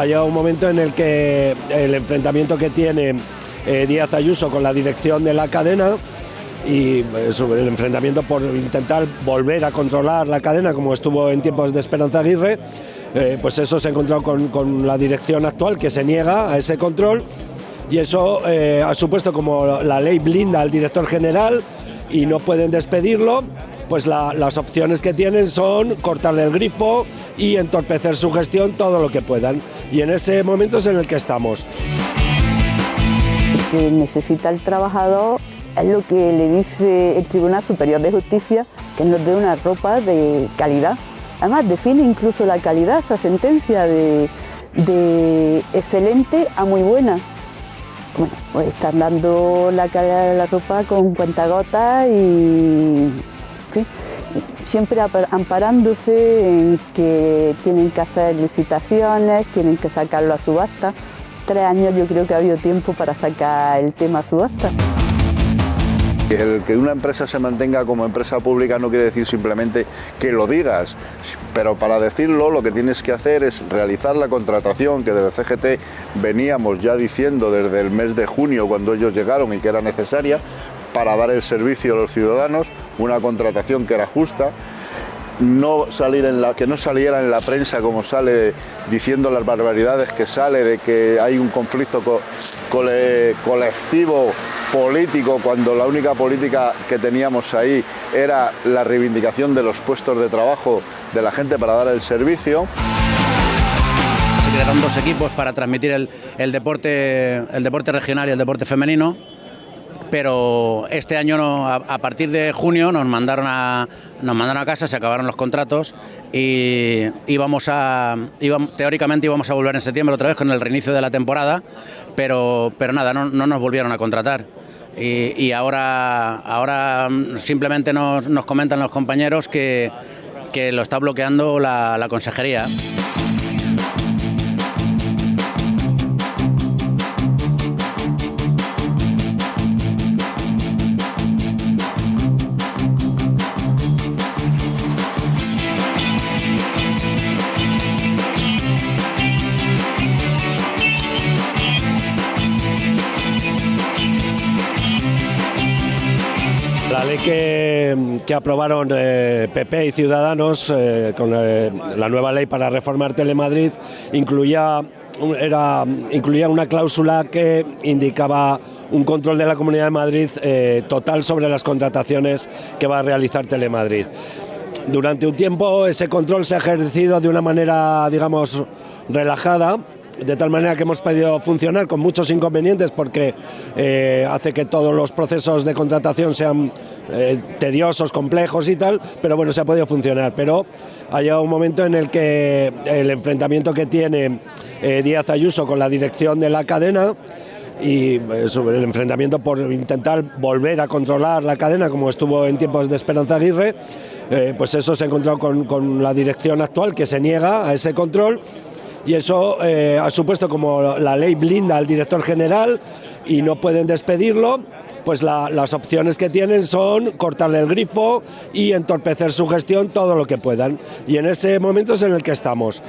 ha llegado un momento en el que el enfrentamiento que tiene eh, Díaz Ayuso con la dirección de la cadena y eh, el enfrentamiento por intentar volver a controlar la cadena como estuvo en tiempos de Esperanza Aguirre, eh, pues eso se ha encontrado con, con, la dirección actual que se niega a ese control y eso eh, ha supuesto como la ley blinda al director general y no pueden despedirlo, pues la, las opciones que tienen son cortarle el grifo y entorpecer su gestión todo lo que puedan. Y en ese momento es en el que estamos. Que necesita el trabajador es lo que le dice el Tribunal Superior de Justicia, que nos dé una ropa de calidad. Además, define incluso la calidad, esa sentencia de, de excelente a muy buena. Bueno, pues están dando la calidad de la ropa con cuentagotas y siempre amparándose en que tienen que hacer licitaciones, tienen que sacarlo a subasta. Tres años yo creo que ha habido tiempo para sacar el tema a subasta. El que una empresa se mantenga como empresa pública no quiere decir simplemente que lo digas, pero para decirlo lo que tienes que hacer es realizar la contratación que desde CGT veníamos ya diciendo desde el mes de junio cuando ellos llegaron y que era necesaria para dar el servicio a los ciudadanos, una contratación que era justa, no salir en la, que no saliera en la prensa como sale diciendo las barbaridades que sale de que hay un conflicto co cole colectivo político cuando la única política que teníamos ahí era la reivindicación de los puestos de trabajo de la gente para dar el servicio. Se crearon dos equipos para transmitir el deporte, el deporte regional y el deporte femenino pero este año no, a, partir de junio nos mandaron a nos mandaron a casa, se acabaron los contratos y íbamos a íbamos, teóricamente íbamos a volver en septiembre otra vez con el reinicio de la temporada, pero pero nada, no, no nos volvieron a contratar. Y, ahora, ahora simplemente nos, nos comentan los compañeros que, que lo está bloqueando la consejería. Que, aprobaron eh, PP y Ciudadanos eh, con eh, la nueva ley para reformar Telemadrid incluía, era, incluía una cláusula que indicaba un control de la Comunidad de Madrid eh, total sobre las contrataciones que va a realizar Telemadrid. Durante un tiempo ese control se ha ejercido de una manera, digamos, relajada, de tal manera que hemos podido funcionar con muchos inconvenientes porque eh, hace que todos los procesos de contratación sean eh, tediosos, complejos y tal, pero bueno, se ha podido funcionar. Pero ha llegado un momento en el que el enfrentamiento que tiene eh, Díaz Ayuso con la dirección de la cadena y el enfrentamiento por intentar volver a controlar la cadena como estuvo en tiempos de Esperanza Aguirre, pues eso se ha encontrado con, con la dirección actual que se niega a ese control y eso eh, ha supuesto como la ley blinda al director general y no pueden despedirlo, pues la, las opciones que tienen son cortarle el grifo y entorpecer su gestión todo lo que puedan. Y en ese momento es en el que estamos.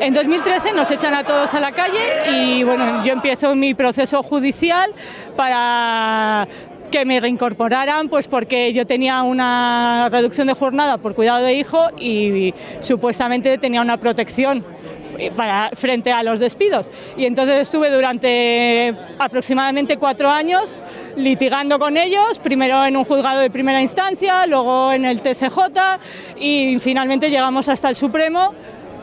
En 2013 nos echan a todos a la calle y bueno, yo empiezo mi proceso judicial para que me reincorporaran, pues porque yo tenía una reducción de jornada por cuidado de hijo y, supuestamente tenía una protección frente a los despidos. Y entonces estuve durante aproximadamente cuatro años litigando con ellos, primero en un juzgado de primera instancia, luego en el TSJ y finalmente llegamos hasta el Supremo,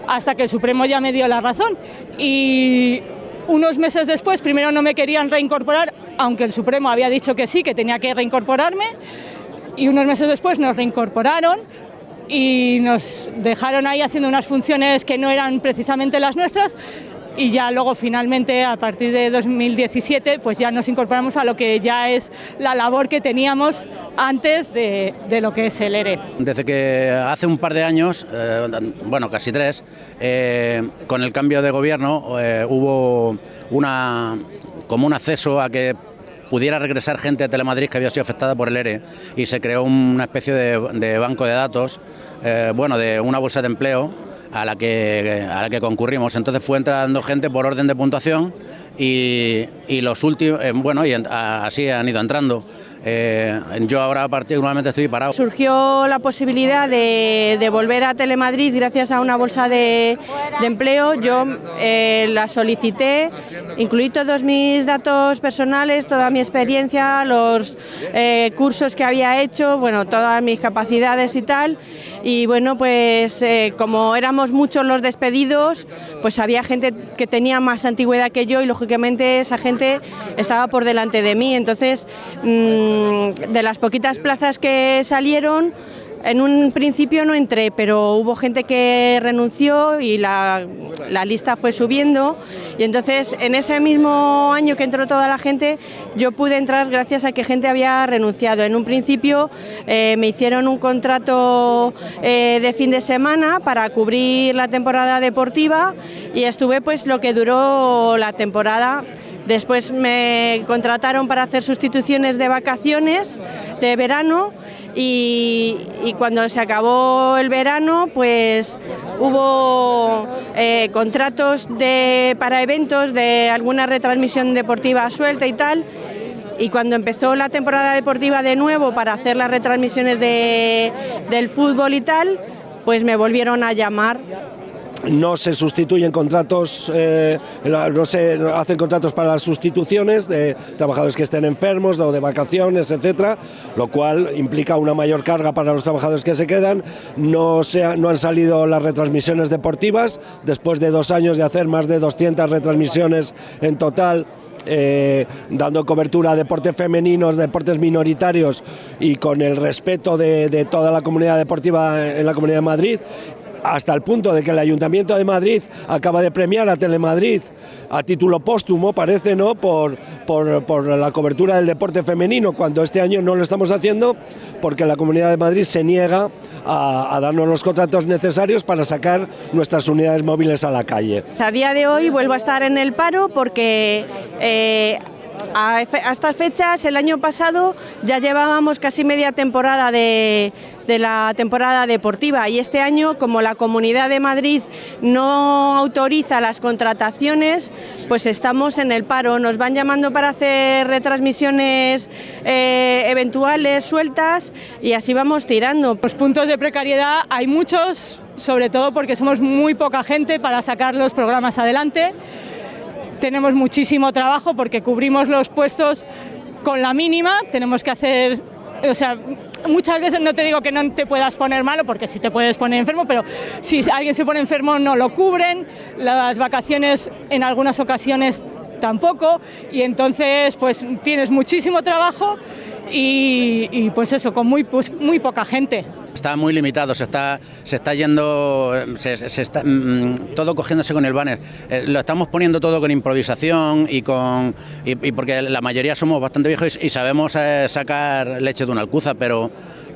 hasta que el Supremo ya me dio la razón. Y unos meses después, primero no me querían reincorporar, aunque el Supremo había dicho que sí, que tenía que reincorporarme, y unos meses después nos reincorporaron y nos dejaron ahí haciendo unas funciones que no eran precisamente las nuestras y ya luego finalmente a partir de 2017 pues ya nos incorporamos a lo que ya es la labor que teníamos antes de, de lo que es el ERE. Desde que hace un par de años, eh, bueno casi tres, eh, con el cambio de gobierno eh, hubo una, como un acceso a que pudiera regresar gente a Telemadrid que había sido afectada por el ERE y se creó una especie de, banco de datos, bueno, de una bolsa de empleo a la que, a la que concurrimos. Entonces fue entrando gente por orden de puntuación y, los últimos, eh, bueno, y así han ido entrando. Eh, yo ahora particularmente estoy parado. Surgió la posibilidad de, volver a Telemadrid gracias a una bolsa de, empleo. Yo eh, la solicité, incluí todos mis datos personales, toda mi experiencia, los eh, cursos que había hecho, bueno, todas mis capacidades y tal. Y bueno, pues como éramos muchos los despedidos, pues había gente que tenía más antigüedad que yo y lógicamente esa gente estaba por delante de mí. Entonces, mm, de las poquitas plazas que salieron, en un principio no entré, pero hubo gente que renunció y la, lista fue subiendo. Y entonces, en ese mismo año que entró toda la gente, yo pude entrar gracias a que gente había renunciado. En un principio eh, me hicieron un contrato eh, de fin de semana para cubrir la temporada deportiva y estuve pues lo que duró la temporada Después me contrataron para hacer sustituciones de vacaciones de verano y, cuando se acabó el verano pues hubo eh, contratos de, para eventos de alguna retransmisión deportiva suelta y tal. Y cuando empezó la temporada deportiva de nuevo para hacer las retransmisiones de, del fútbol y tal, pues me volvieron a llamar no se sustituyen contratos, eh, no se hacen contratos para las sustituciones de trabajadores que estén enfermos o de vacaciones, etcétera, lo cual implica una mayor carga para los trabajadores que se quedan. No, se no han salido las retransmisiones deportivas después de dos años de hacer más de 200 retransmisiones en total. Eh, dando cobertura a deportes femeninos, deportes minoritarios y con el respeto de, de, toda la comunidad deportiva en la Comunidad de Madrid hasta el punto de que el Ayuntamiento de Madrid acaba de premiar a Telemadrid a título póstumo, parece, ¿no? Por, por, la cobertura del deporte femenino, cuando este año no lo estamos haciendo porque la Comunidad de Madrid se niega a, darnos los contratos necesarios para sacar nuestras unidades móviles a la calle. A día de hoy vuelvo a estar en el paro porque... Eh, a, estas fechas, el año pasado, ya llevábamos casi media temporada de, la temporada deportiva y este año, como la Comunidad de Madrid no autoriza las contrataciones, pues estamos en el paro. Nos van llamando para hacer retransmisiones eh, eventuales, sueltas y así vamos tirando. Los puntos de precariedad hay muchos, sobre todo porque somos muy poca gente para sacar los programas adelante tenemos muchísimo trabajo porque cubrimos los puestos con la mínima, tenemos que hacer, o sea, muchas veces no te digo que no te puedas poner malo, porque sí te puedes poner enfermo, pero si alguien se pone enfermo no lo cubren, las vacaciones en algunas ocasiones tampoco, y entonces pues tienes muchísimo trabajo y, pues eso, con muy, pues, muy poca gente está muy limitado, se está, se está yendo, se, está, mm, todo cogiéndose con el banner. Eh, lo estamos poniendo todo con improvisación y con y, porque la mayoría somos bastante viejos y, sabemos eh, sacar leche de una alcuza, pero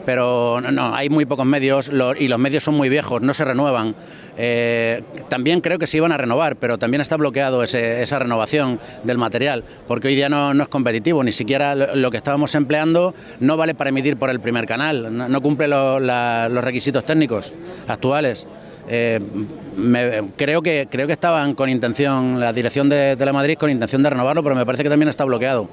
pero no, hay muy pocos medios y los medios son muy viejos, no se renuevan. Eh, también creo que se iban a renovar, pero también está bloqueado esa renovación del material, porque hoy día no, es competitivo, ni siquiera lo, que estábamos empleando no vale para emitir por el primer canal, no, cumple los requisitos técnicos actuales. Eh, creo, que, creo que estaban con intención, la dirección de Telemadrid con intención de renovarlo, pero me parece que también está bloqueado.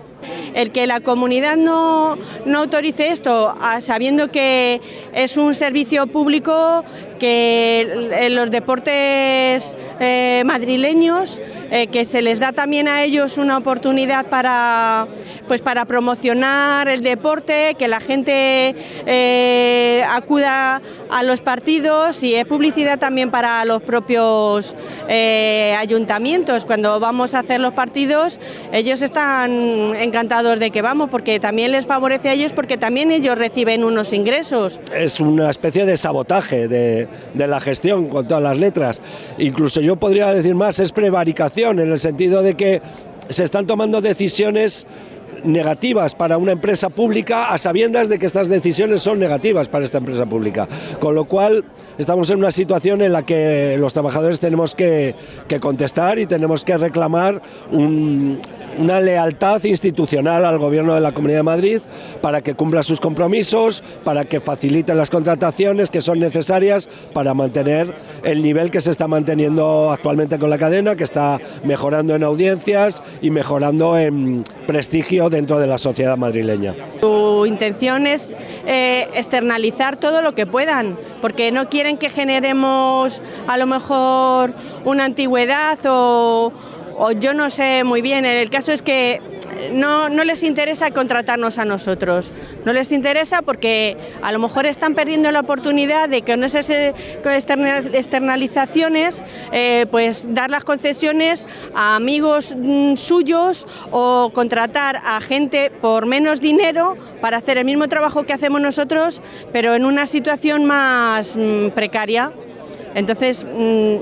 El que la comunidad no, no autorice esto, sabiendo que es un servicio público que los deportes eh, madrileños, eh, que se les da también a ellos una oportunidad para, pues para promocionar el deporte, que la gente eh, acuda a los partidos y es publicidad también para los propios ayuntamientos. Cuando vamos a hacer los partidos, ellos están encantados de que vamos, porque también les favorece a ellos, porque también ellos reciben unos ingresos. Es una especie de sabotaje de, de, la gestión con todas las letras. Incluso yo podría decir más, es prevaricación, en el sentido de que se están tomando decisiones negativas para una empresa pública a sabiendas de que estas decisiones son negativas para esta empresa pública. Con lo cual estamos en una situación en la que los trabajadores tenemos que, contestar y tenemos que reclamar un, una lealtad institucional al Gobierno de la Comunidad de Madrid para que cumpla sus compromisos, para que facilite las contrataciones que son necesarias para mantener el nivel que se está manteniendo actualmente con la cadena, que está mejorando en audiencias y mejorando en prestigio dentro de la sociedad madrileña. Su intención es eh, externalizar todo lo que puedan, porque no quieren que generemos a lo mejor una antigüedad o o yo no sé muy bien. El caso es que no, no, les interesa contratarnos a nosotros. No les interesa porque a lo mejor están perdiendo la oportunidad de que con esas externalizaciones eh, pues dar las concesiones a amigos mm, suyos o contratar a gente por menos dinero para hacer el mismo trabajo que hacemos nosotros, pero en una situación más mm, precaria. Entonces, mm,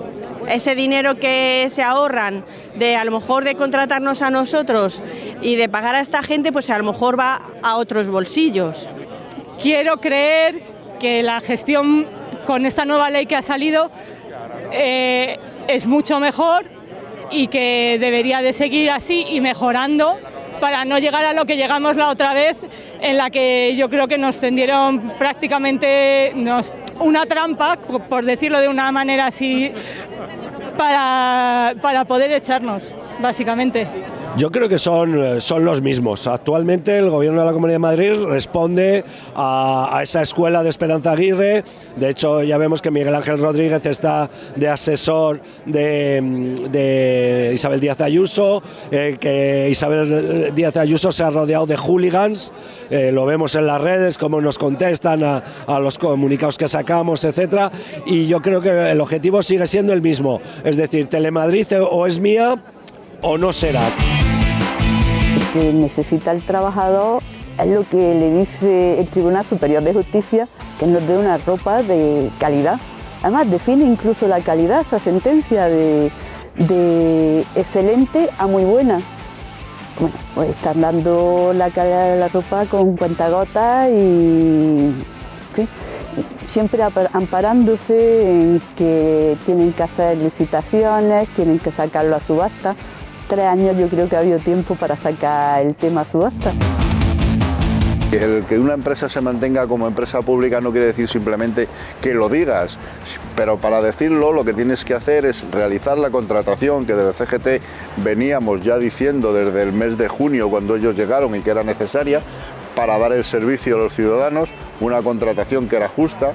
ese dinero que se ahorran de a lo mejor de contratarnos a nosotros y de pagar a esta gente, pues a lo mejor va a otros bolsillos. Quiero creer que la gestión con esta nueva ley que ha salido eh, es mucho mejor y que debería de seguir así y mejorando para no llegar a lo que llegamos la otra vez, en la que yo creo que nos tendieron prácticamente una trampa, por decirlo de una manera así, para, para poder echarnos, básicamente. Yo creo que son, eh, son los mismos. Actualmente el Gobierno de la Comunidad de Madrid responde a, esa escuela de Esperanza Aguirre. De hecho, ya vemos que Miguel Ángel Rodríguez está de asesor de, Isabel Díaz Ayuso, eh, que Isabel Díaz Ayuso se ha rodeado de hooligans. Eh, lo vemos en las redes, cómo nos contestan a, a los comunicados que sacamos, etcétera. Y yo creo que el objetivo sigue siendo el mismo. Es decir, Telemadrid o es mía o no será que necesita el trabajador es lo que le dice el Tribunal Superior de Justicia, que nos dé una ropa de calidad. Además, define incluso la calidad, esa sentencia de, excelente a muy buena. Bueno, pues están dando la calidad de la ropa con cuentagotas y siempre amparándose en que tienen que hacer licitaciones, tienen que sacarlo a subasta tres años yo creo que ha habido tiempo para sacar el tema subasta. El que una empresa se mantenga como empresa pública no quiere decir simplemente que lo digas, pero para decirlo lo que tienes que hacer es realizar la contratación que desde CGT veníamos ya diciendo desde el mes de junio cuando ellos llegaron y que era necesaria para dar el servicio a los ciudadanos, una contratación que era justa,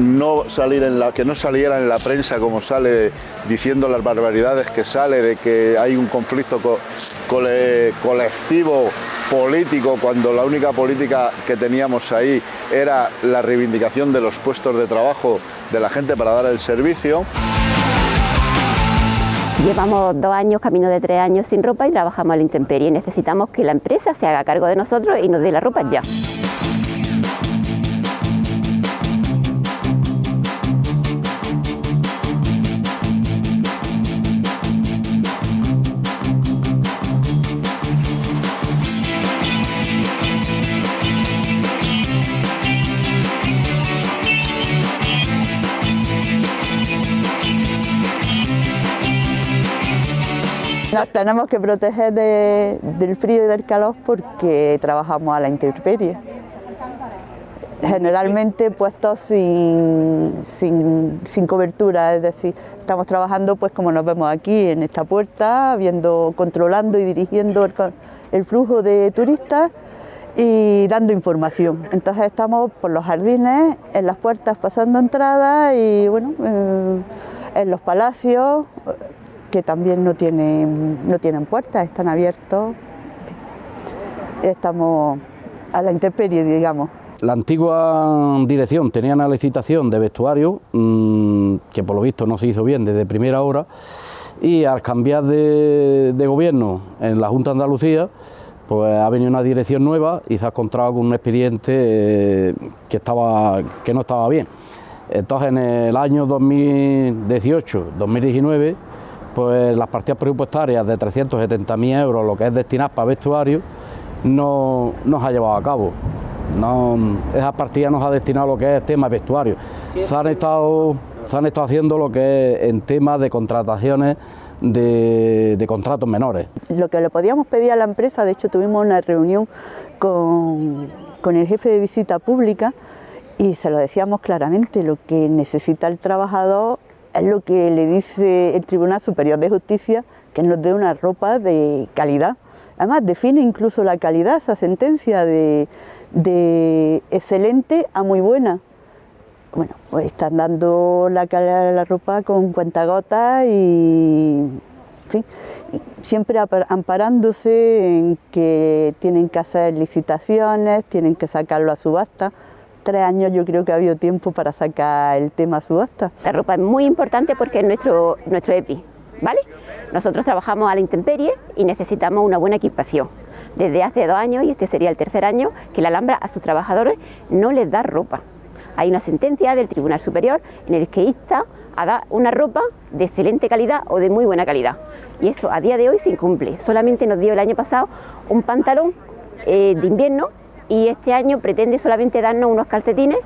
no que no saliera en la prensa como sale diciendo las barbaridades que sale de que hay un conflicto colectivo político cuando la única política que teníamos ahí era la reivindicación de los puestos de trabajo de la gente para dar el servicio. Llevamos dos años, camino de tres años sin ropa y trabajamos a la intemperie. Necesitamos que la empresa se haga cargo de nosotros y nos dé la ropa ya. Nos tenemos que proteger del frío y del calor porque trabajamos a la intemperie. Generalmente puestos sin, sin, cobertura, es decir, estamos trabajando pues como nos vemos aquí en esta puerta, viendo, controlando y dirigiendo el, flujo de turistas y dando información. Entonces estamos por los jardines, en las puertas pasando entradas y bueno, eh, en los palacios, que también no tienen, no tienen puertas, están abiertos. Estamos a la intemperie, digamos. La antigua dirección tenía una licitación de vestuario mm, que por lo visto no se hizo bien desde primera hora y al cambiar de, gobierno en la Junta de Andalucía pues ha venido una dirección nueva y se ha encontrado con un expediente eh, que, estaba, que no estaba bien. Entonces en el año 2018-2019 pues las partidas presupuestarias de 370.000 euros, lo que es destinar para vestuario, no, no se ha llevado a cabo. No, esa partida nos ha destinado lo que es tema vestuario. Se han estado, se han estado haciendo lo que es en temas de contrataciones de, de, contratos menores. Lo que le podíamos pedir a la empresa, de hecho tuvimos una reunión con, con el jefe de visita pública y se lo decíamos claramente, lo que necesita el trabajador es lo que le dice el Tribunal Superior de Justicia, que nos dé una ropa de calidad. Además define incluso la calidad, esa sentencia de, de excelente a muy buena. Bueno, pues están dando la calidad de la ropa con cuentagotas y, en siempre amparándose en que tienen que hacer licitaciones, tienen que sacarlo a subasta. Tres años yo creo que ha habido tiempo para sacar el tema subasta. La ropa es muy importante porque es nuestro, nuestro EPI, ¿vale? Nosotros trabajamos a la intemperie y necesitamos una buena equipación desde hace dos años, y este sería el tercer año, que la Alhambra a sus trabajadores no les da ropa. Hay una sentencia del Tribunal Superior en el que insta a dar una ropa de excelente calidad o de muy buena calidad. Y eso a día de hoy se incumple. Solamente nos dio el año pasado un pantalón eh, de invierno y este año pretende solamente darnos unos calcetines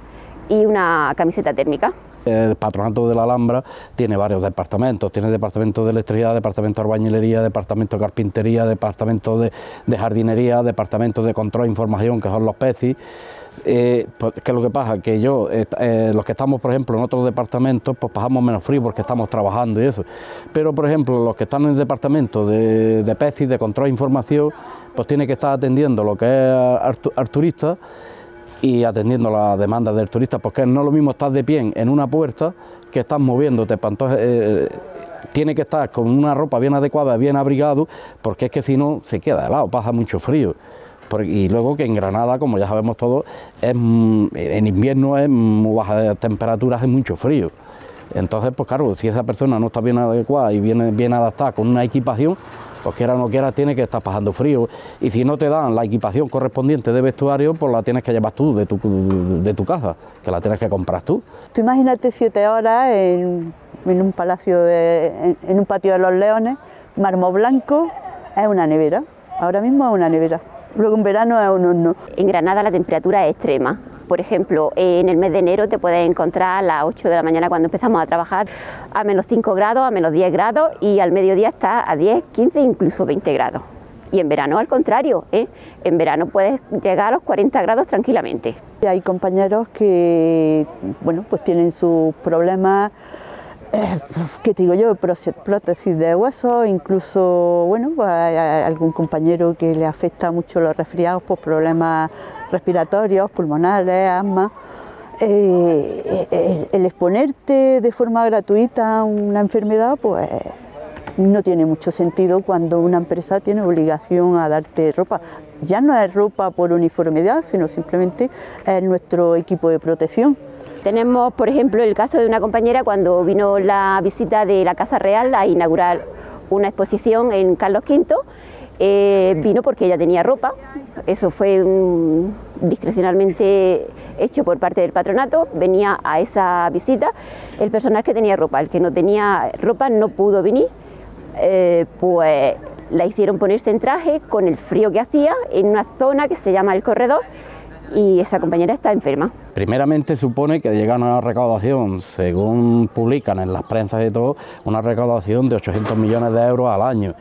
y una camiseta térmica. El patronato de la Alhambra tiene varios departamentos, tiene departamento de electricidad, departamento de albañilería, departamento de carpintería, departamento de, jardinería, departamento de control e información, que son los PECI. Eh, pues, ¿Qué es lo que pasa? Que yo, eh, eh, los que estamos, por ejemplo, en otros departamentos, pues pasamos menos frío porque estamos trabajando y eso. Pero, por ejemplo, los que están en el departamento de, de PECI, de control e información, pues tiene que estar atendiendo lo que es al turista y atendiendo la demanda del turista, porque no es lo mismo estar de pie en una puerta que estar moviéndote, entonces eh, tiene que estar con una ropa bien adecuada, bien abrigado, porque es que si no se queda helado, pasa mucho frío. Y luego que en Granada, como ya sabemos todos, es, mm, en invierno es muy baja temperaturas, es mucho frío. Entonces, pues claro, si esa persona no está bien adecuada y bien, bien adaptada con una equipación, pues quiera o no quiera, tiene que estar pasando frío. Y si no te dan la equipación correspondiente de vestuario, pues la tienes que llevar tú de tu, de tu casa, que la tienes que comprar tú. Tú imagínate siete horas en, un palacio, de, en, un patio de los leones, mármol blanco, es una nevera. Ahora mismo es una nevera. Luego en verano es un horno. En Granada la temperatura es extrema. Por ejemplo, en el mes de enero te puedes encontrar a las 8 de la mañana cuando empezamos a trabajar a menos 5 grados, a menos 10 grados y al mediodía está a 10, 15, incluso 20 grados. Y en verano al contrario, ¿eh? en verano puedes llegar a los 40 grados tranquilamente. Hay compañeros que bueno, pues tienen sus problemas ¿qué te digo yo? Prótesis de huesos, incluso, bueno, pues hay algún compañero que le afecta mucho los resfriados por problemas respiratorios, pulmonares, asma. Eh, el, exponerte de forma gratuita a una enfermedad, pues no tiene mucho sentido cuando una empresa tiene obligación a darte ropa. Ya no es ropa por uniformidad, sino simplemente es nuestro equipo de protección. Tenemos, por ejemplo, el caso de una compañera cuando vino la visita de la Casa Real a inaugurar una exposición en Carlos V, eh, vino porque ella tenía ropa, eso fue discrecionalmente hecho por parte del patronato, venía a esa visita. El personal que tenía ropa, el que no tenía ropa no pudo venir, eh, pues la hicieron ponerse en traje con el frío que hacía en una zona que se llama el corredor y esa compañera está enferma. Primeramente supone que llegan a una recaudación, según publican en las prensas y todo, una recaudación de 800 millones de euros al año.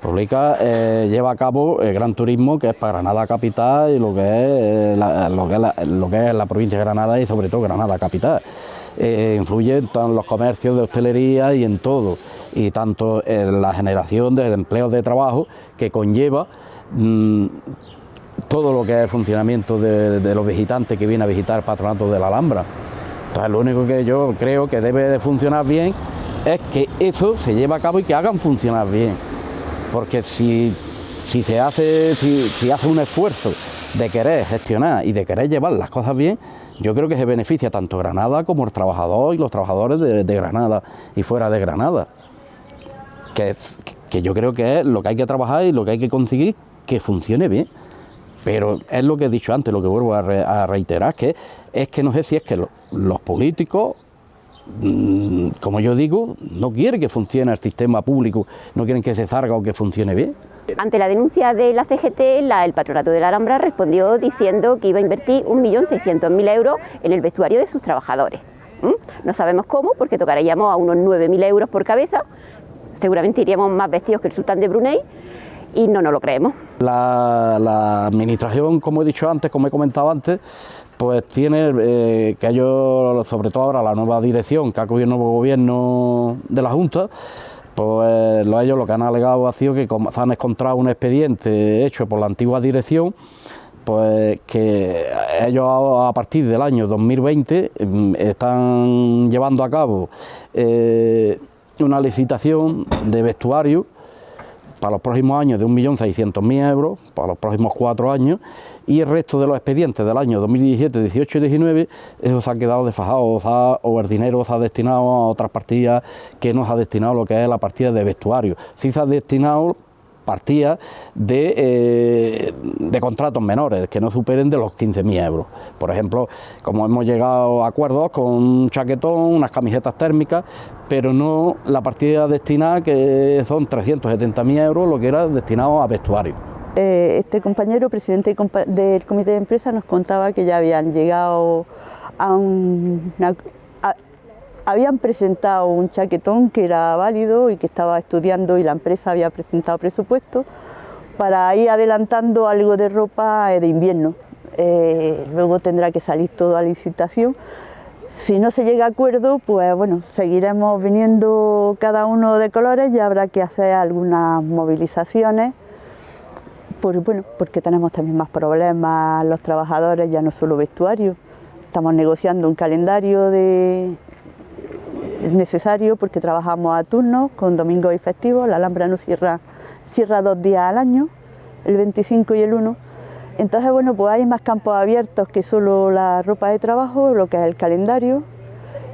Publica, eh, lleva a cabo el Gran Turismo, que es para Granada Capital y lo que es, eh, lo que es la provincia de Granada y sobre todo Granada Capital. Eh, influye en los comercios de hostelería y en todo, y tanto en la generación de empleos de trabajo que conlleva mm, todo lo que es funcionamiento de, los visitantes que vienen a visitar el patronato de la Alhambra. Entonces lo único que yo creo que debe de funcionar bien es que eso se lleve a cabo y que hagan funcionar bien. Porque si, se hace, si, hace un esfuerzo de querer gestionar y de querer llevar las cosas bien, yo creo que se beneficia tanto Granada como el trabajador y los trabajadores de, Granada y fuera de Granada. Que, que yo creo que es lo que hay que trabajar y lo que hay que conseguir que funcione bien. Pero es lo que he dicho antes, lo que vuelvo a, reiterar, que es que no sé si es que los políticos, mm, como yo digo, no quieren que funcione el sistema público, no quieren que se zarga o que funcione bien. Ante la denuncia de la CGT, el Patronato de la Alhambra respondió diciendo que iba a invertir 1.600.000 euros en el vestuario de sus trabajadores. No sabemos cómo, porque tocaríamos a unos 9.000 euros por cabeza, seguramente iríamos más vestidos que el sultán de Brunei, y no nos lo creemos. La, administración, como he dicho antes, como he comentado antes, pues tiene eh, que ellos, sobre todo ahora la nueva dirección que ha cogido el nuevo gobierno de la Junta, pues ellos lo que han alegado ha sido que se han encontrado un expediente hecho por la antigua dirección, pues que ellos a partir del año 2020 mm, están llevando a cabo eh, una licitación de vestuario para los próximos años de 1.600.000 euros, para los próximos cuatro años, y el resto de los expedientes del año 2017, 18 y 19, eso se ha quedado desfajado o, el dinero se ha destinado a otras partidas que no se ha destinado lo que es la partida de vestuario. Sí se ha destinado partidas de, eh, de, contratos menores que no superen de los 15.000 euros. Por ejemplo, como hemos llegado a acuerdos con un chaquetón, unas camisetas térmicas, pero no la partida destinada que son 370.000 euros, lo que era destinado a vestuario. Eh, este compañero, presidente del comité de empresa, nos contaba que ya habían llegado a una, habían presentado un chaquetón que era válido y que estaba estudiando y la empresa había presentado presupuesto para ir adelantando algo de ropa de invierno. Eh, luego tendrá que salir toda la licitación. Si no se llega a acuerdo, pues bueno, seguiremos viniendo cada uno de colores y habrá que hacer algunas movilizaciones bueno, porque tenemos también más problemas los trabajadores, ya no solo vestuario. Estamos negociando un calendario de necesario porque trabajamos a turno con domingos y festivos. La Alhambra nos cierra, cierra dos días al año, el 25 y el 1. Entonces, bueno, pues hay más campos abiertos que solo la ropa de trabajo, lo que es el calendario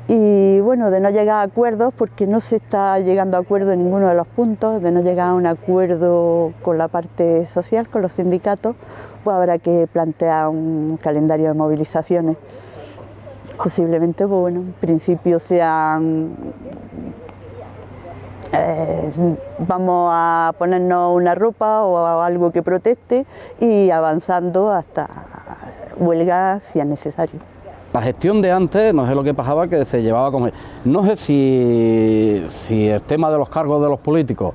y bueno, de no llegar a acuerdos, porque no se está llegando a acuerdo en ninguno de los puntos, de no llegar a un acuerdo con la parte social, con los sindicatos, pues habrá que plantear un calendario de movilizaciones. Posiblemente, bueno, en principio sean... Eh, vamos a ponernos una ropa o algo que proteste y avanzando hasta huelga si es necesario. La gestión de antes, no sé lo que pasaba, que se llevaba con... No sé si, si el tema de los cargos de los políticos,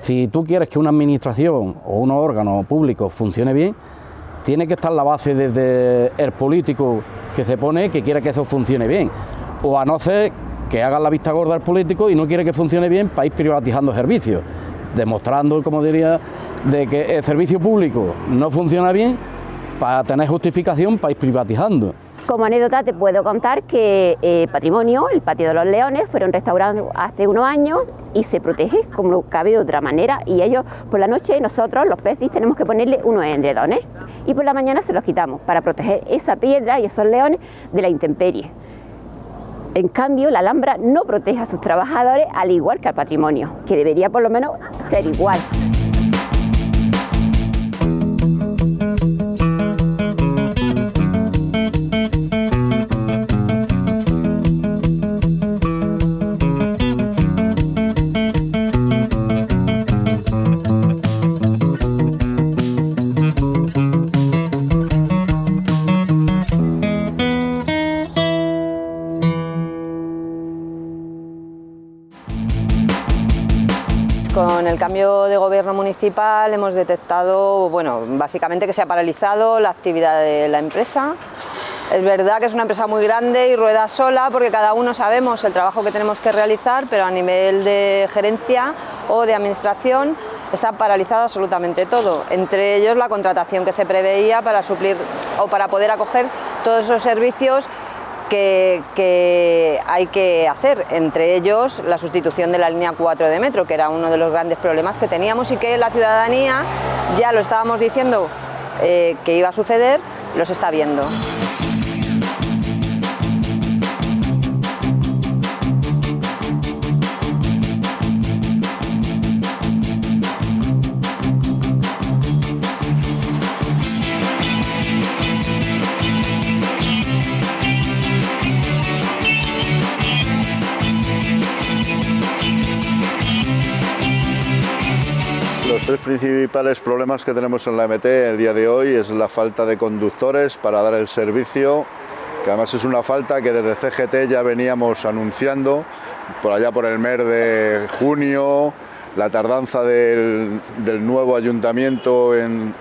si tú quieres que una administración o un órgano público funcione bien, tiene que estar la base desde el político que se pone que quiere que eso funcione bien. O a no ser que hagan la vista gorda al político y no quiere que funcione bien ir privatizando servicios, demostrando, como diría, de que el servicio público no funciona bien para tener justificación ir privatizando. Como anécdota te puedo contar que eh, Patrimonio, el Patio de los Leones, fueron restaurados hace unos años y se protege como cabe de otra manera y ellos por la noche nosotros los peces tenemos que ponerle unos endredones y por la mañana se los quitamos para proteger esa piedra y esos leones de la intemperie. En cambio, la Alhambra no protege a sus trabajadores al igual que al patrimonio, que debería por lo menos ser igual. De gobierno municipal hemos detectado, bueno, básicamente que se ha paralizado la actividad de la empresa. Es verdad que es una empresa muy grande y rueda sola porque cada uno sabemos el trabajo que tenemos que realizar, pero a nivel de gerencia o de administración está paralizado absolutamente todo, entre ellos la contratación que se preveía para suplir o para poder acoger todos esos servicios que, hay que hacer, entre ellos la sustitución de la línea 4 de metro, que era uno de los grandes problemas que teníamos y que la ciudadanía, ya lo estábamos diciendo eh, que iba a suceder, los está viendo. Tres principales problemas que tenemos en la MT el día de hoy es la falta de conductores para dar el servicio, que además es una falta que desde CGT ya veníamos anunciando, por allá por el mes de junio, la tardanza del, nuevo ayuntamiento en,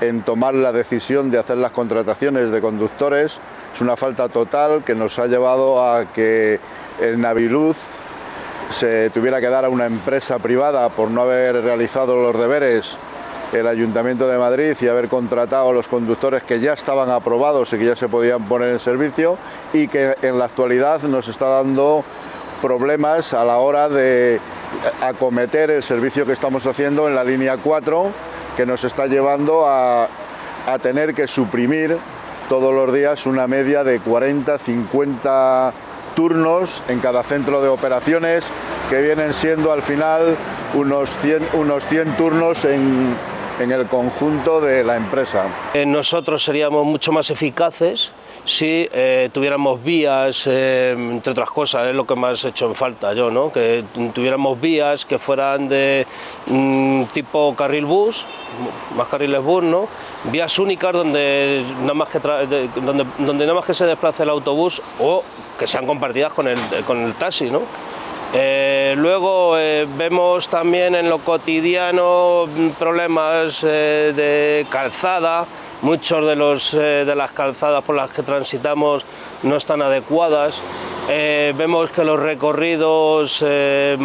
en tomar la decisión de hacer las contrataciones de conductores, es una falta total que nos ha llevado a que el Naviluz se tuviera que dar a una empresa privada por no haber realizado los deberes el Ayuntamiento de Madrid y haber contratado a los conductores que ya estaban aprobados y que ya se podían poner en servicio y que en la actualidad nos está dando problemas a la hora de acometer el servicio que estamos haciendo en la línea 4 que nos está llevando a, a tener que suprimir todos los días una media de 40, 50 turnos en cada centro de operaciones, que vienen siendo al final unos 100, unos 100 turnos en, en el conjunto de la empresa. Eh, nosotros seríamos mucho más eficaces si eh, tuviéramos vías, eh, entre otras cosas, es lo que más he hecho en falta yo, ¿no? que tuviéramos vías que fueran de mm, tipo carril bus, más carriles bus, ¿no? Vías únicas donde nada, más que donde, donde nada más que se desplace el autobús o que sean compartidas con el, con el taxi. ¿no? Eh, luego vemos también en lo cotidiano problemas de calzada, muchos de, los, eh, de las calzadas por las que transitamos no están adecuadas. Eh, vemos que los recorridos eh,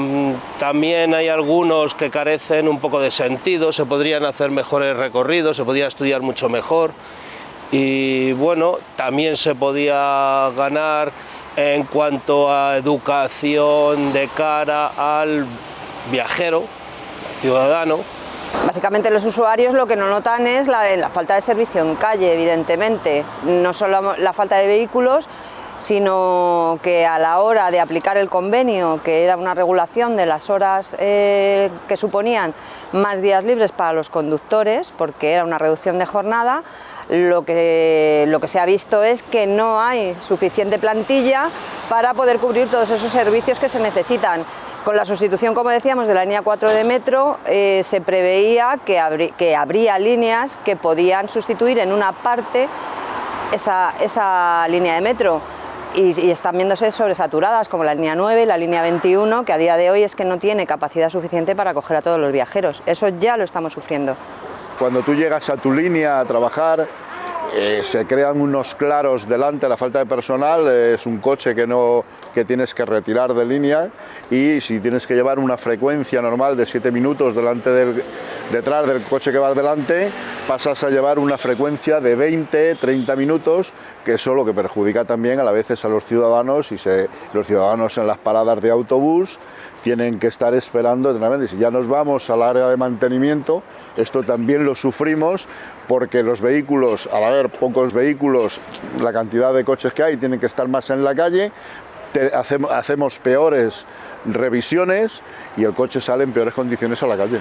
también hay algunos que carecen un poco de sentido, se podrían hacer mejores recorridos, se podría estudiar mucho mejor y bueno, también se podía ganar en cuanto a educación de cara al viajero, ciudadano, Básicamente los usuarios lo que no notan es la, falta de servicio en calle, evidentemente. No solo la falta de vehículos, sino que a la hora de aplicar el convenio, que era una regulación de las horas eh, que suponían más días libres para los conductores, porque era una reducción de jornada, lo que, lo que se ha visto es que no hay suficiente plantilla para poder cubrir todos esos servicios que se necesitan. Con la sustitución, como decíamos, de la línea 4 de metro, eh, se preveía que, habría líneas que podían sustituir en una parte esa, línea de metro. Y, están viéndose sobresaturadas, como la línea 9 y la línea 21, que a día de hoy es que no tiene capacidad suficiente para acoger a todos los viajeros. Eso ya lo estamos sufriendo. Cuando tú llegas a tu línea a trabajar, eh, se crean unos claros delante, la falta de personal, es un coche que, no, que tienes que retirar de línea y si tienes que llevar una frecuencia normal de 7 minutos delante del, detrás del coche que va delante, pasas a llevar una frecuencia de 20, 30 minutos, que eso lo que perjudica también a la vez a los ciudadanos y se, los ciudadanos en las paradas de autobús tienen que estar esperando Si ya nos vamos al área de mantenimiento, esto también lo sufrimos porque los vehículos, al haber pocos vehículos, la cantidad de coches que hay tienen que estar más en la calle, hacemos, peores revisiones y el coche sale en peores condiciones a la calle.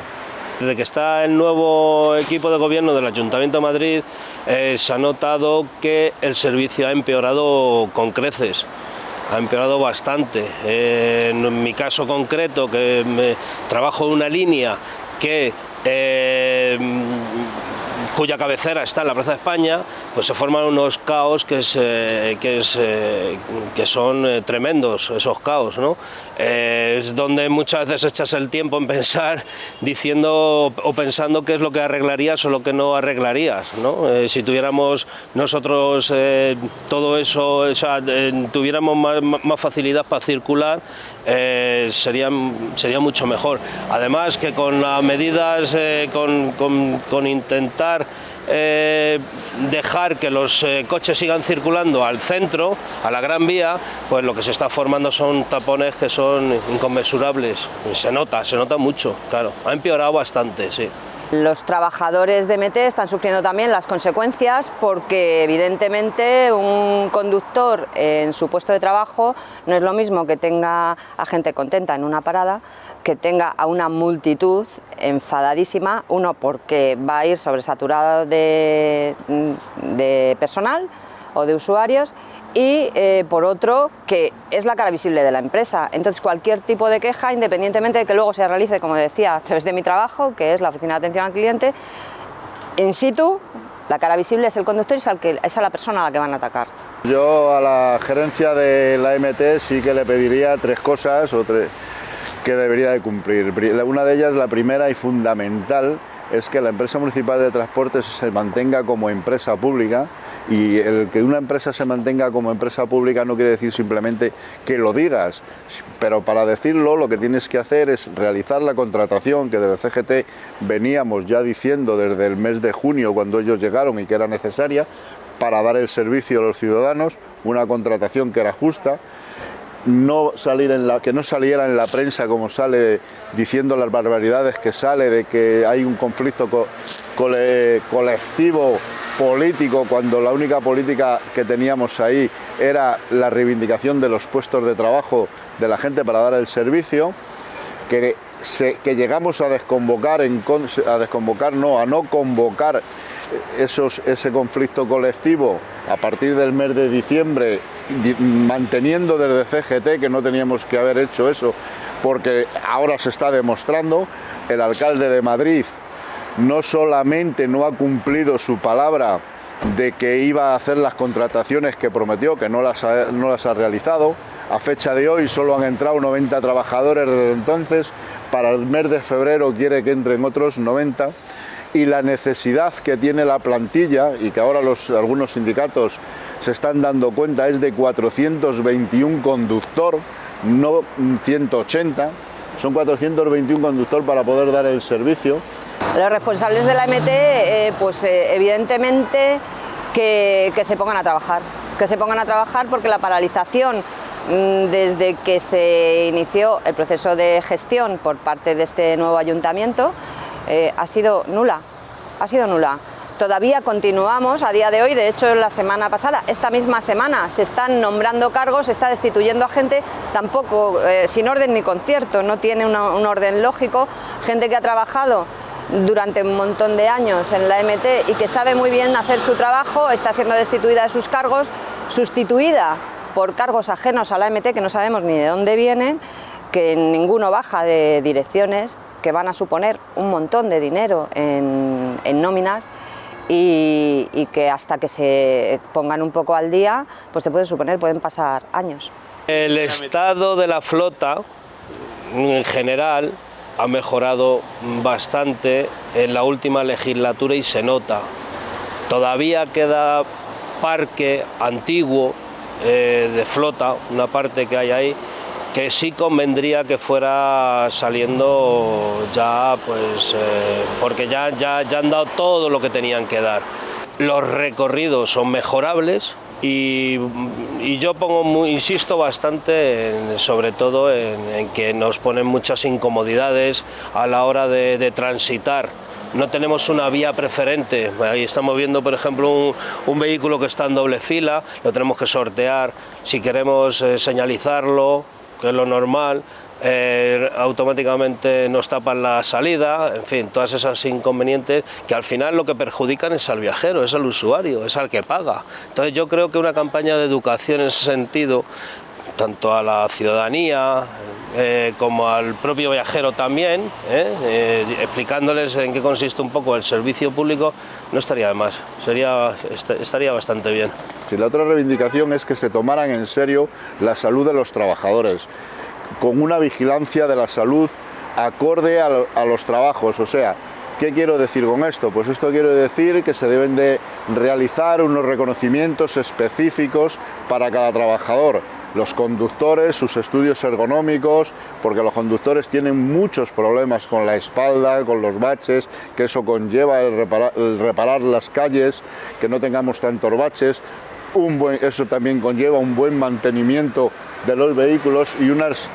Desde que está el nuevo equipo de gobierno del Ayuntamiento de Madrid, eh, se ha notado que el servicio ha empeorado con creces ha empeorado bastante. Eh, en mi caso concreto, que trabajo en una línea que eh, cuya cabecera está en la Plaza de España, pues se forman unos caos que, que, eh, que son eh, tremendos, esos caos. ¿no? Eh, es donde muchas veces echas el tiempo en pensar diciendo o pensando qué es lo que arreglarías o lo que no arreglarías. ¿no? si tuviéramos nosotros todo eso, o sea, tuviéramos más, facilidad para circular, sería, sería mucho mejor. Además que con las medidas, con, con, intentar eh, dejar que los eh, coches sigan circulando al centro, a la Gran Vía, pues lo que se está formando son tapones que son inconmensurables. Se nota, se nota mucho, claro. Ha empeorado bastante, sí. Los trabajadores de MT están sufriendo también las consecuencias porque evidentemente un conductor en su puesto de trabajo no es lo mismo que tenga a gente contenta en una parada que tenga a una multitud enfadadísima, uno porque va a ir sobresaturado de, de personal o de usuarios y eh, por otro que es la cara visible de la empresa. Entonces cualquier tipo de queja, independientemente de que luego se realice, como decía, a través de mi trabajo, que es la oficina de atención al cliente, in situ, la cara visible es el conductor y es, es a la persona a la que van a atacar. Yo a la gerencia de la MT sí que le pediría tres cosas o tres que debería de cumplir. Una de ellas, la primera y fundamental, es que la empresa municipal de transportes se mantenga como empresa pública y el que una empresa se mantenga como empresa pública no quiere decir simplemente que lo digas, pero para decirlo lo que tienes que hacer es realizar la contratación que desde CGT veníamos ya diciendo desde el mes de junio cuando ellos llegaron y que era necesaria para dar el servicio a los ciudadanos, una contratación que era justa, que no saliera en la prensa como sale diciendo las barbaridades que sale de que hay un conflicto colectivo político cuando la única política que teníamos ahí era la reivindicación de los puestos de trabajo de la gente para dar el servicio, que, llegamos a desconvocar, en, a desconvocar no, a no convocar esos, ese conflicto colectivo a partir del mes de diciembre, manteniendo desde CGT que no teníamos que haber hecho eso, porque ahora se está demostrando, el alcalde de Madrid no solamente no ha cumplido su palabra de que iba a hacer las contrataciones que prometió, que no las ha, realizado, a fecha de hoy solo han entrado 90 trabajadores desde entonces, para el mes de febrero quiere que entren otros 90 y la necesidad que tiene la plantilla y que ahora algunos sindicatos se están dando cuenta es de 421 conductor, no 180, son 421 conductor para poder dar el servicio los responsables de la MT, eh, pues eh, evidentemente que, se pongan a trabajar, que se pongan a trabajar porque la paralización mm, desde que se inició el proceso de gestión por parte de este nuevo ayuntamiento eh, ha sido nula, ha sido nula. Todavía continuamos a día de hoy, de hecho la semana pasada, esta misma semana, se están nombrando cargos, se está destituyendo a gente, tampoco sin orden ni concierto, no tiene un orden lógico, gente que ha trabajado durante un montón de años en la MT y que sabe muy bien hacer su trabajo, está siendo destituida de sus cargos, sustituida por cargos ajenos a la MT que no sabemos ni de dónde vienen, que ninguno baja de direcciones, que van a suponer un montón de dinero en, nóminas y, y, que hasta que se pongan un poco al día, pues te pueden suponer, pueden pasar años. El estado de la flota en general ha mejorado bastante en la última legislatura y se nota. Todavía queda parque antiguo eh, de flota, una parte que hay ahí, que sí convendría que fuera saliendo ya, pues, eh, porque ya, ya, ya han dado todo lo que tenían que dar. Los recorridos son mejorables, y, yo pongo insisto bastante sobre todo en, que nos ponen muchas incomodidades a la hora de, transitar no tenemos una vía preferente. Ahí estamos viendo, por ejemplo, un, vehículo que está en doble fila, lo tenemos que sortear. Si queremos eh, señalizarlo, que es lo normal, eh, automáticamente nos tapan la salida, en fin, todas esas inconvenientes que al final lo que perjudican es al viajero, es al usuario, es al que paga. Entonces yo creo que una campaña de educación en ese sentido, tanto a la ciudadanía eh, como al propio viajero también, eh, explicándoles en qué consiste un poco el servicio público, no estaría de más, sería, estaría bastante bien. La otra reivindicación es que se tomaran en serio la salud de los trabajadores con una vigilancia de la salud acorde a, los trabajos, o sea, ¿Qué quiero decir con esto? Pues esto quiero decir que se deben de realizar unos reconocimientos específicos para cada trabajador. Los conductores, sus estudios ergonómicos, porque los conductores tienen muchos problemas con la espalda, con los baches, que eso conlleva el reparar, las calles, que no tengamos tantos baches. Buen, eso también conlleva un buen mantenimiento de los vehículos y unas,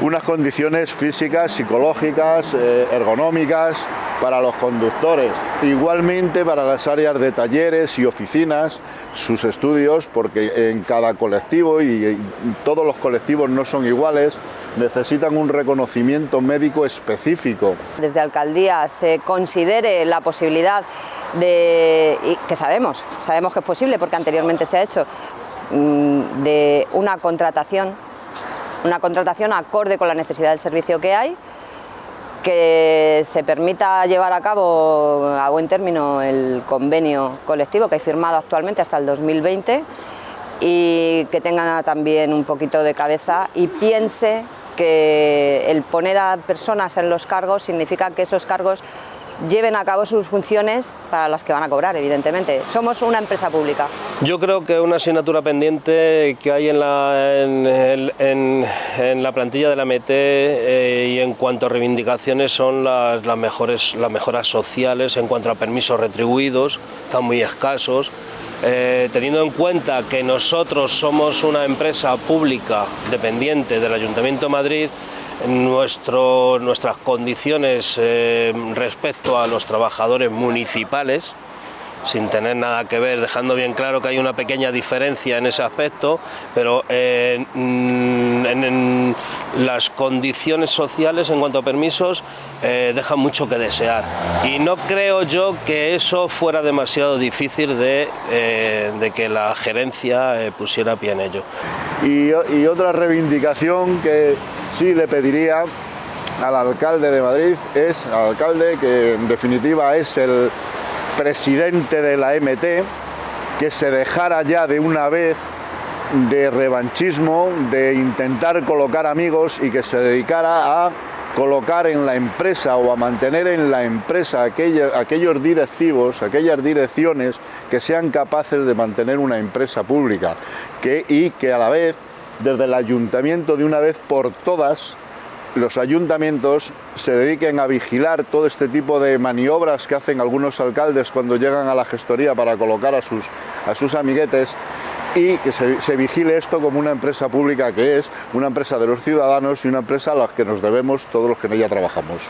unas condiciones físicas, psicológicas, eh, ergonómicas para los conductores. Igualmente para las áreas de talleres y oficinas, sus estudios, porque en cada colectivo y todos los colectivos no son iguales, necesitan un reconocimiento médico específico. Desde Alcaldía se considere la posibilidad de, que sabemos, sabemos que es posible porque anteriormente se ha hecho, de una contratación, una contratación acorde con la necesidad del servicio que hay, que se permita llevar a cabo a buen término el convenio colectivo que hay firmado actualmente hasta el 2020 y que tenga también un poquito de cabeza y piense que el poner a personas en los cargos significa que esos cargos lleven a cabo sus funciones para las que van a cobrar, evidentemente. Somos una empresa pública. Yo creo que una asignatura pendiente que hay en la, en, la plantilla de la MT eh, y en cuanto a reivindicaciones son las, las, mejores, las mejoras sociales en cuanto a permisos retribuidos, están muy escasos. Eh, teniendo en cuenta que nosotros somos una empresa pública dependiente del Ayuntamiento de Madrid, nuestras condiciones eh, respecto a los trabajadores municipales, sin tener nada que ver, dejando bien claro que hay una pequeña diferencia en ese aspecto, pero eh, en, las condiciones sociales en cuanto a permisos eh, dejan mucho que desear. Y no creo yo que eso fuera demasiado difícil de, que la gerencia pusiera pie en ello. y otra reivindicación que sí le pediría al alcalde de Madrid, es al alcalde que en definitiva es el presidente de la MT, que se dejara ya de una vez de revanchismo, de intentar colocar amigos y que se dedicara a colocar en la empresa o a mantener en la empresa aquellos directivos, aquellas direcciones que sean capaces de mantener una empresa pública y que a la vez desde el ayuntamiento de una vez por todas los ayuntamientos se dediquen a vigilar todo este tipo de maniobras que hacen algunos alcaldes cuando llegan a la gestoría para colocar a sus, a sus amiguetes y que se, se, vigile esto como una empresa pública que es, una empresa de los ciudadanos y una empresa a la que nos debemos todos los que en ella trabajamos.